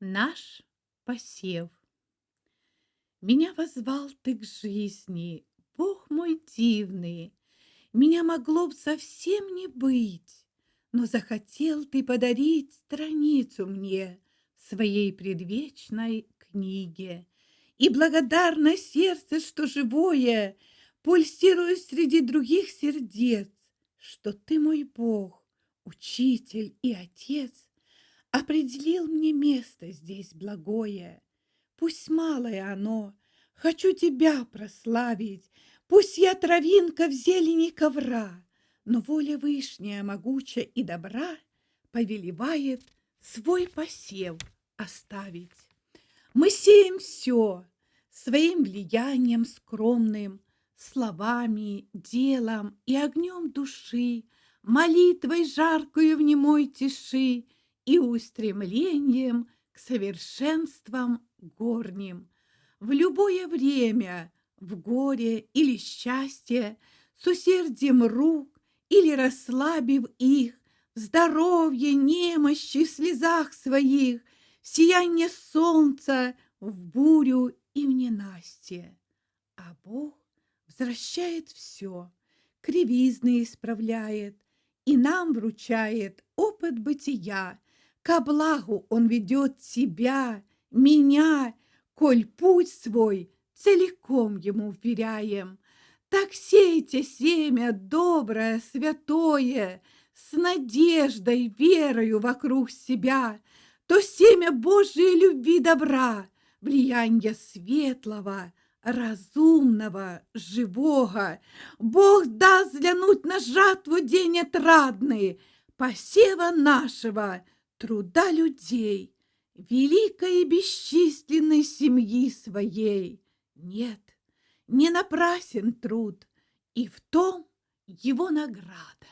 Наш посев. Меня возвал ты к жизни, Бог мой дивный, Меня могло б совсем не быть, Но захотел ты подарить страницу мне Своей предвечной книге. И благодарно сердце, что живое, Пульсирую среди других сердец, Что ты мой Бог, учитель и отец, Определил мне место здесь благое. Пусть малое оно, хочу тебя прославить, Пусть я травинка в зелени ковра, Но воля вышняя, могучая и добра Повелевает свой посев оставить. Мы сеем все своим влиянием скромным, Словами, делом и огнем души, Молитвой жаркую в немой тиши — и устремлением к совершенствам горним. В любое время, в горе или счастье, с усердием рук или расслабив их, в здоровье, немощи, слезах своих, сияние солнца в бурю и в ненастье. А Бог возвращает все, кривизны исправляет и нам вручает опыт бытия, Ко благу он ведет тебя, меня, коль путь свой целиком ему вверяем. Так сейте семя доброе, святое, С надеждой, верою вокруг себя, То семя Божией любви добра, Влияние светлого, разумного, живого. Бог даст взглянуть на жатву день отрадный, Посева нашего — труда людей, великой и бесчисленной семьи своей. Нет, не напрасен труд, и в том его награда.